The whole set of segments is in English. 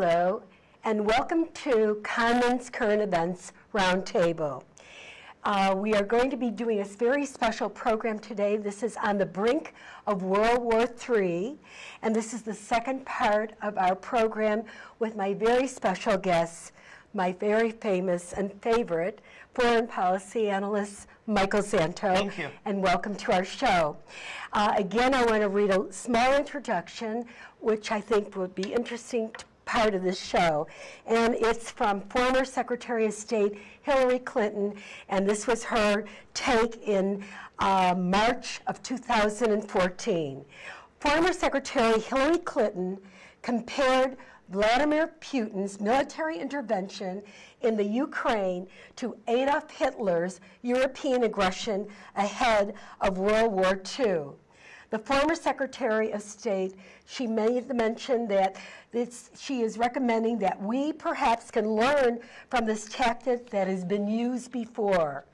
Hello, and welcome to Commons Current Events Roundtable. Uh, we are going to be doing a very special program today. This is on the brink of World War III, and this is the second part of our program with my very special guests, my very famous and favorite foreign policy analyst, Michael Santo. Thank you. And welcome to our show. Uh, again, I want to read a small introduction, which I think would be interesting to part of this show. And it's from former Secretary of State Hillary Clinton, and this was her take in uh, March of 2014. Former Secretary Hillary Clinton compared Vladimir Putin's military intervention in the Ukraine to Adolf Hitler's European aggression ahead of World War II. The former Secretary of State, she made the mention that she is recommending that we perhaps can learn from this tactic that has been used before.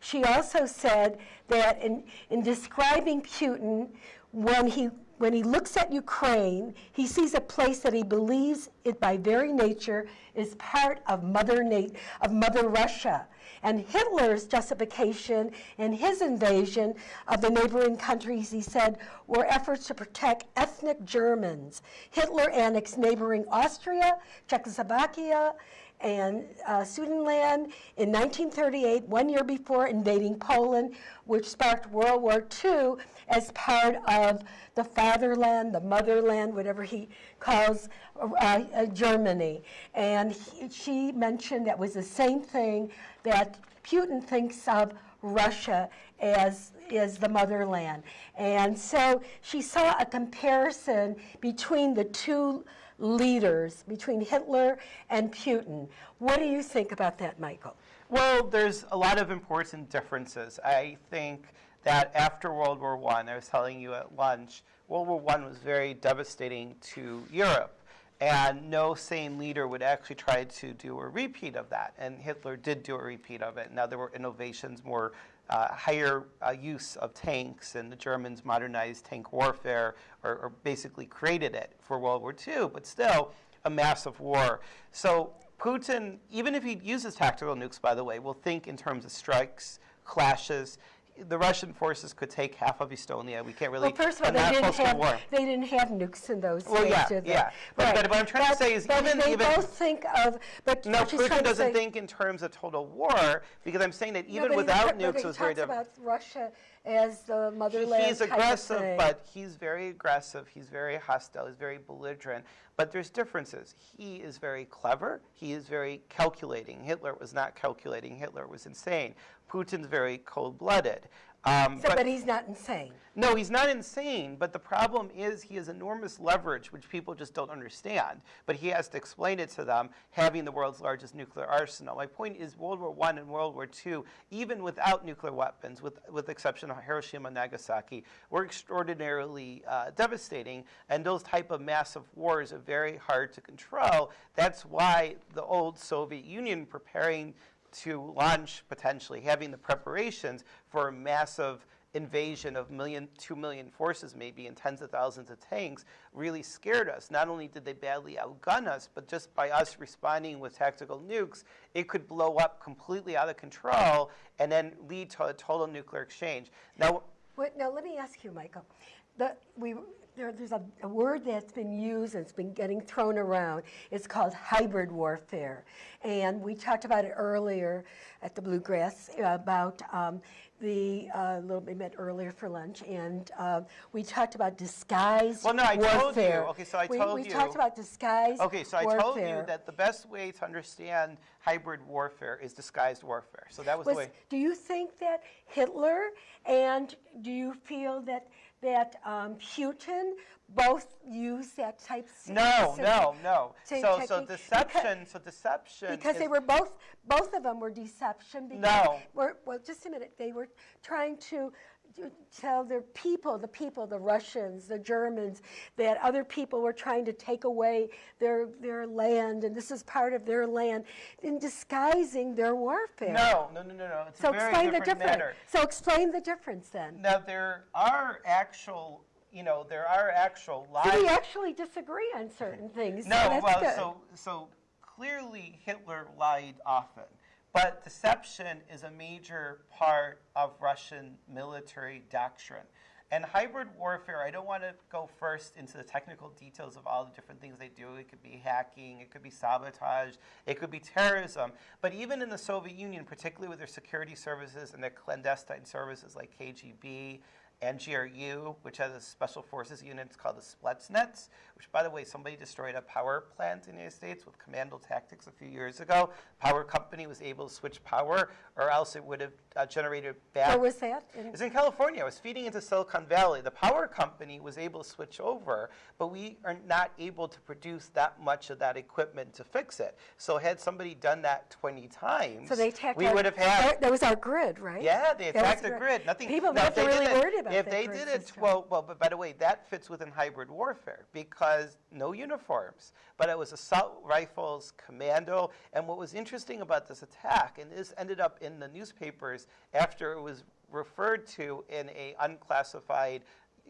She also said that in, in describing Putin, when he when he looks at Ukraine, he sees a place that he believes it by very nature is part of Mother, Na- of Mother Russia. And Hitler's justification in his invasion of the neighboring countries, he said, were efforts to protect ethnic Germans. Hitler annexed neighboring Austria, Czechoslovakia, and uh, Sudetenland in 1938, one year before invading Poland, which sparked World War II as part of the fatherland, the motherland, whatever he calls uh, uh, Germany. And he, she mentioned that was the same thing that Putin thinks of Russia as, as the motherland. And so she saw a comparison between the two leaders, between Hitler and Putin. What do you think about that, Michael? Well, there's a lot of important differences. I think that after World War I, I was telling you at lunch, World War I was very devastating to Europe. And no sane leader would actually try to do a repeat of that. And Hitler did do a repeat of it. Now there were innovations, more uh, higher uh, use of tanks, and the Germans modernized tank warfare, or, or, basically created it for World War II, but still a massive war. So Putin, even if he uses tactical nukes, by the way, will think in terms of strikes, clashes the Russian forces could take half of Estonia. We can't really. Well, first of all, they didn't, have, they didn't have nukes in those well, days, yeah, did they? yeah. But, right. but, what I'm trying but, to say is even they even both think of. But no, Putin doesn't say, think in terms of total war because I'm saying that even no, without he, nukes, it was very difficult. about Russia as the motherland. He's aggressive, but he's very aggressive. He's very hostile. He's very belligerent. But there's differences. He is very clever. He is very calculating. Hitler was not calculating. Hitler was insane. Putin's very cold-blooded. Um, so, but, but, he's not insane. No, he's not insane. But the problem is he has enormous leverage, which people just don't understand. But he has to explain it to them, having the world's largest nuclear arsenal. My point is, World War I and World War II, even without nuclear weapons, with with the exception of Hiroshima and Nagasaki, were extraordinarily uh, devastating. And those type of massive wars are very hard to control. That's why the old Soviet Union preparing to launch potentially, having the preparations for a massive invasion of million, two million forces maybe and tens of thousands of tanks really scared us. Not only did they badly outgun us, but just by us responding with tactical nukes, it could blow up completely out of control and then lead to a total nuclear exchange. Now, Wait, now let me ask you, Michael. The, we, there, there's a, a, word that's been used and it's been getting thrown around. It's called hybrid warfare. And we talked about it earlier at the Bluegrass about um, the uh, little bit met earlier for lunch, and uh, we talked about disguised well, no, I warfare. told you. Okay, so I we, told we you. We talked about disguised Okay, so I warfare. told you that the best way to understand hybrid warfare is disguised warfare. So that was, was the way. Do you think that Hitler and do you feel that that um, Putin both use that type of no no no. so technique? so deception because, so deception because they were both both of them were deception because no. were, well just a minute. They were trying to tell their people, the people, the Russians, the Germans, that other people were trying to take away their, their land, and this is part of their land, in disguising their warfare. No, no, no, no, no. It's so explain the difference. matter. So explain the difference then. Now, there are actual you know, there are actual lies. So we actually disagree on certain things. so No, that's well, good. so, so clearly Hitler lied often. But deception is a major part of Russian military doctrine. And hybrid warfare, I don't want to go first into the technical details of all the different things they do. It could be hacking, it could be sabotage, it could be terrorism. But even in the Soviet Union, particularly with their security services and their clandestine services like KGB, and GRU, which has a special forces unit it's called the Spetsnaz, which, by the way, somebody destroyed a power plant in the United States with commando tactics a few years ago. Power company was able to switch power, or else it would have uh, generated bad. Where was that? It was in California. It was feeding into Silicon Valley. The power company was able to switch over, but we are not able to produce that much of that equipment to fix it. So had somebody done that 20 times, So they we our- would have had That was our grid, right? yeah, they attacked the grid. Nothing. People got they really worried about If they did it, system. well, well, but by the way, that fits within hybrid warfare because no uniforms, but it was assault rifles, commando, and what was interesting about this attack, and this ended up in the newspapers after it was referred to in a unclassified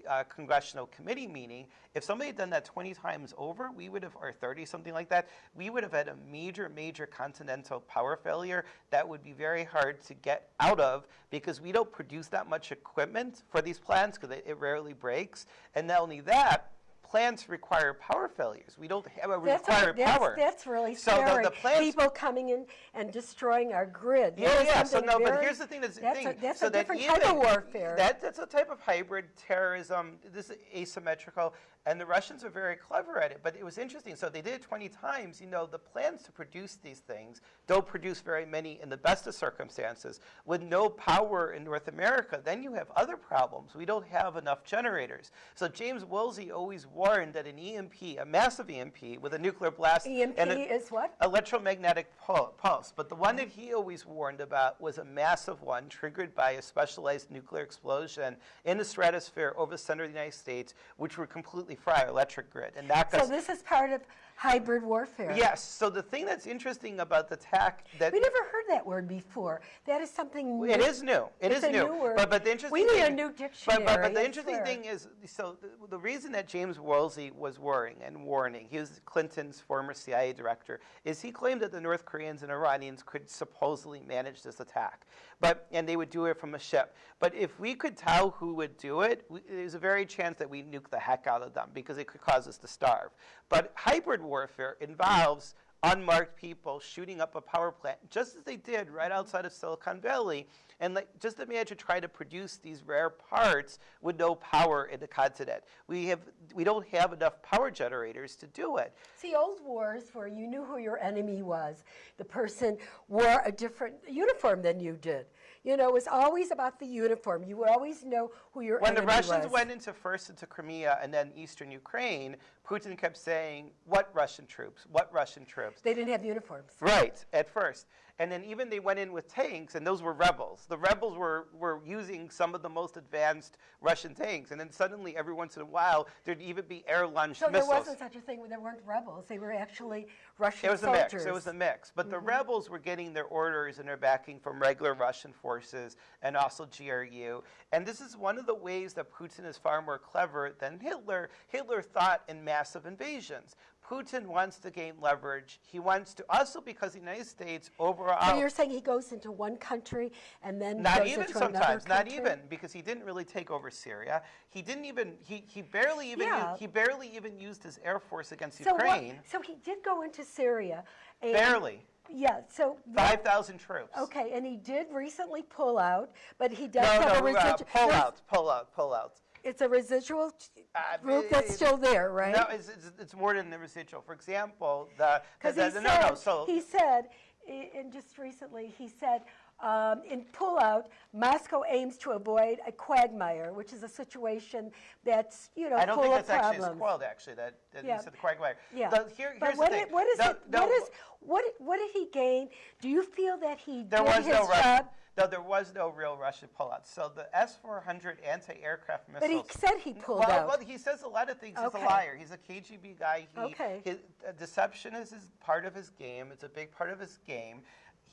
uh, congressional committee meeting, if somebody had done that 20 times over, we would have, or 30, something like that, we would have had a major, major continental power failure that would be very hard to get out of because we don't produce that much equipment for these plants because it, it rarely breaks. And not only that, plants require power failures. We don't have a That's, required that's, power. that's really So scary. the plants- People coming in and destroying our grid. Yeah, yeah. So no, but here's the thing. That's, that's thing. A, that's so a that different type of warfare. That, that's a type of hybrid terrorism. This is asymmetrical, and the Russians are very clever at it. But it was interesting. So they did it 20 times. You know, the plans to produce these things don't produce very many in the best of circumstances. With no power in North America, then you have other problems. We don't have enough generators. So James Woolsey always warned that an EMP, a massive EMP with a nuclear blast, EMP and a- is what? electromagnetic pulse. But the one that he always warned about was a massive one triggered by a specialized nuclear explosion in the stratosphere over the center of the United States, which would completely fry our electric grid. And that So this is part of hybrid warfare. yes. So the thing that's interesting about the attack that We never heard that word before. That is something new. It is new. It It's is a new. But, but the interesting We need a thing, new But, but, dictionary, but the interesting swear. thing is, so the, the reason that James Woolsey was worrying and warning, he was Clinton's former CIA director, is he claimed that the North Koreans and Iranians could supposedly manage this attack, but and they would do it from a ship. But if we could tell who would do it, we, there's a very chance that we nuke the heck out of them because it could cause us to starve. But hybrid warfare involves unmarked people shooting up a power plant, just as they did right outside of Silicon Valley. And like, just imagine trying to produce these rare parts with no power in the continent. We have, we don't have enough power generators to do it. See, old wars where you knew who your enemy was. The person wore a different uniform than you did. You know, it was always about the uniform. You would always know who your When enemy was. When the Russians was. went into first into Crimea and then eastern Ukraine, Putin kept saying, "What Russian troops? What Russian troops?" they didn't have uniforms. Right, at first. And then even they went in with tanks, and those were rebels. The rebels were, were using some of the most advanced Russian tanks. And then suddenly, every once in a while, there'd even be air launched So missiles. there wasn't such a thing there weren't rebels. They were actually Russian soldiers. It was soldiers. a mix. It was a mix. But the mm-hmm. rebels were getting their orders and their backing from regular Russian forces and also GRU. And this is one of the ways that Putin is far more clever than Hitler. Hitler thought in massive invasions. Putin wants to gain leverage. He wants to also because the United States overall. So you're saying he goes into one country and then Not even sometimes, not even because he didn't really take over Syria. He didn't even he, he barely even Yeah. used, he barely even used his air force against So, what, Ukraine. so he did go into Syria. And, barely, Yeah. So five thousand troops. Okay, and he did recently pull out, but he does No, have a no, uh, pull out, pull out, pull out. It's a residual Uh, group that's still there, right? No, it's, it's, it's more than the residual. For example, the, the, the, he the- said, no, no, so he said, and just recently, he said, um, in pullout, Moscow aims to avoid a quagmire, which is a situation that's, you know, I don't full think of that's actually problems. as quelled, actually, that, that Yeah. you said the quagmire. Yeah. The, here, but here's what, the thing. what is No, it? what is what? What did he gain? Do you feel that he There did was his no job? No, there was no real Russian pullout. So the S-400 anti-aircraft missile But he said he pulled well, out. well, he says a lot of things. He's a liar. He's a KGB guy. He, Okay. His, uh, deception is his, part of his game. It's a big part of his game.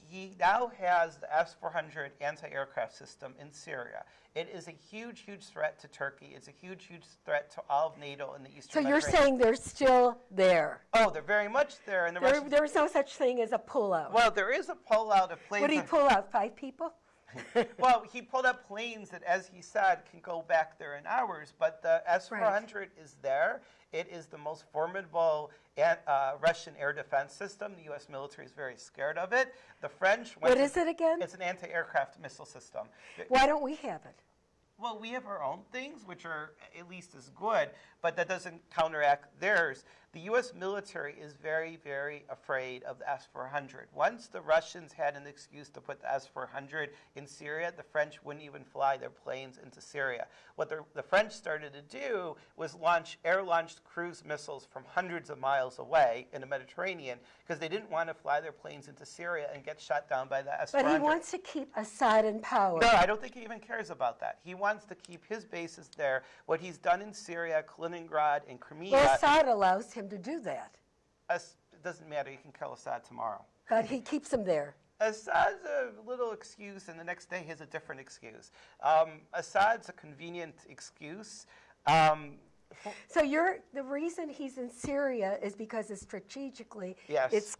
He now has the S-400 anti-aircraft system in Syria. It is a huge, huge threat to Turkey. It's a huge, huge threat to all of NATO in the Eastern. So you're saying they're still there? Oh, they're very much there. And the There, Russians, there was no such thing as a pullout. well, there is a pullout of planes. What did he pull out, five people? well, he pulled up planes that, as he said, can go back there in hours. But the S-400 is there. It is the most formidable uh, Russian air defense system. The U.S. military is very scared of it. The French. What is it again? It's an anti-aircraft missile system. Why don't we have it? Well, we have our own things, which are at least as good, but that doesn't counteract theirs. The U.S. military is very, very afraid of the S-400. Once the Russians had an excuse to put the S-400 in Syria, the French wouldn't even fly their planes into Syria. What the, the French started to do was launch air-launched cruise missiles from hundreds of miles away in the Mediterranean because they didn't want to fly their planes into Syria and get shot down by the S-400. But he wants to keep Assad in power. No, I don't think he even cares about that. He wants to keep his bases there. What he's done in Syria, Kaliningrad, and Crimea, Well, Assad allows him to do that, As- it doesn't matter. You can kill Assad tomorrow. but he keeps him there. Assad's a little excuse, and the next day he has a different excuse. Um, Assad's a convenient excuse. Um, So you're, the reason he's in Syria is because it's strategically, Yes. it's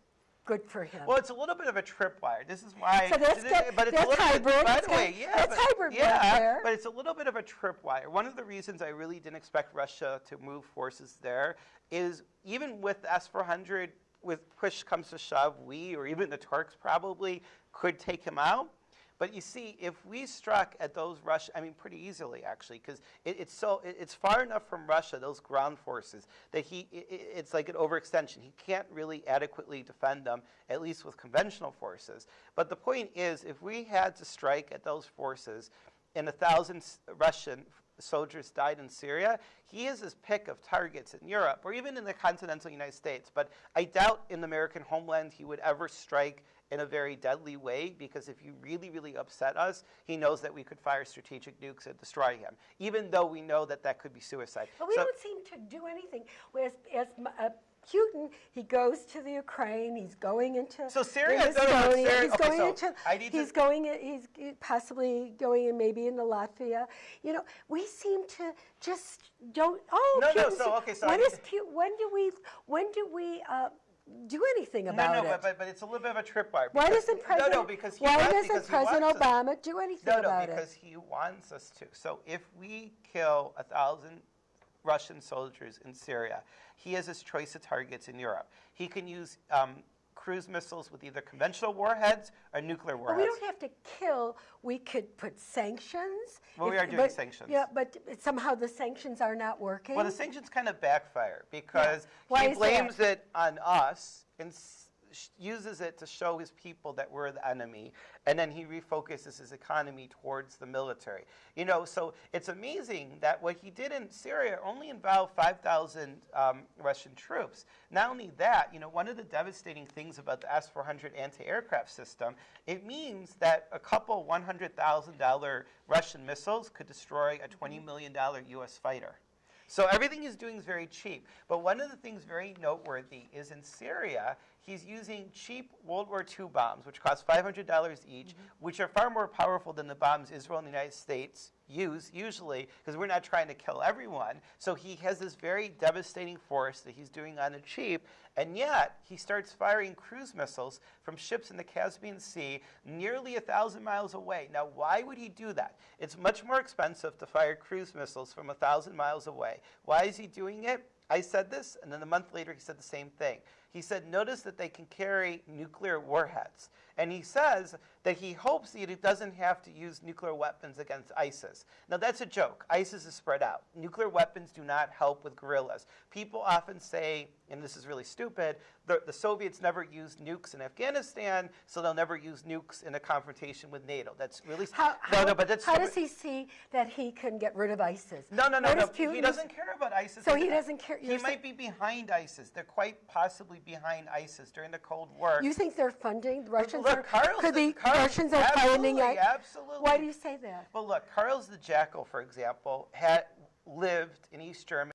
good for him. Well, it's a little bit of a tripwire. This is why. So that's this- good. But it's That's a little hybrid. Bit, by the way, yeah, that's but, hybrid right yeah, there. but it's a little bit of a tripwire. One of the reasons I really didn't expect Russia to move forces there is even with S-400, with push comes to shove, we or even the Turks probably could take him out. But you see, if we struck at those Russia, I mean, pretty easily actually, because it, it's so it, it's far enough from Russia, those ground forces, that he i i- it's like an overextension. He can't really adequately defend them, at least with conventional forces. But the point is, if we had to strike at those forces, and a thousand Russian soldiers died in Syria, he is his pick of targets in Europe or even in the continental United States. But I doubt in the American homeland he would ever strike in a very deadly way because if you really, really upset us, he knows that we could fire strategic nukes and destroy him, even though we know that that could be suicide. But we So- don't seem to do anything. As, as uh, Putin, he goes to the Ukraine. He's going into So Syria- no, no, no, Syria- He's okay, going so into. I need to- he's going. in- He's possibly going in maybe into Latvia. You know, we seem to just don't. Oh, No, no, Putin's- so, okay, so I when is to- Pu- When do we? When do we? Uh, do anything no, about no, it? but, but, but it's a little bit of a tripwire. why doesn't President? No, no, because he why doesn't because President wants us- Obama do anything about it? No, no, because he wants us to. So if we kill a thousand Russian soldiers in Syria, he has his choice of targets in Europe. He can use um, cruise missiles with either conventional warheads or nuclear warheads. we don't have to kill. We could put sanctions. Well, we are doing but- sanctions. Yeah, but somehow the sanctions are not working. Well, the sanctions kind of backfire because Why he blames that? it on us sh- uses it to show his people that we're the enemy, and then he refocuses his economy towards the military. You know, so it's amazing that what he did in Syria only involved 5,000 um, Russian troops. Not only that, you know, one of the devastating things about the S-400 anti-aircraft system, it means that a couple $100,000 Russian missiles could destroy a $20 million U.S. fighter. So everything he's doing is very cheap. But one of the things very noteworthy is in Syria, he's using cheap World War II bombs, which cost $500 each, mm-hmm. which are far more powerful than the bombs Israel and the United States use usually, because we're not trying to kill everyone. So he has this very devastating force that he's doing on the cheap, and yet he starts firing cruise missiles from ships in the Caspian Sea nearly a thousand miles away. Now, why would he do that? It's much more expensive to fire cruise missiles from a thousand miles away. Why is he doing it? I said this, and then a month later he said the same thing. He said, notice that they can carry nuclear warheads. And he says that he hopes that he doesn't have to use nuclear weapons against ISIS. Now, that's a joke. ISIS is spread out. Nuclear weapons do not help with guerrillas. People often say, and this is really stupid, the, the Soviets never used nukes in Afghanistan, so they'll never use nukes in a confrontation with NATO. That's really How, no, how- no, but that's how stupid. does he see that he can get rid of ISIS? No, no, no, no. He doesn't care about ISIS. So He- doesn't care- He might be behind ISIS. They're quite possibly behind ISIS during the Cold War. You think they're funding the Russians? Look, are, Carlos could the- Carlos- Russians are funding it? absolutely. Why do you say that? Well, look, Carlos the Jackal, for example, had lived in East Germany.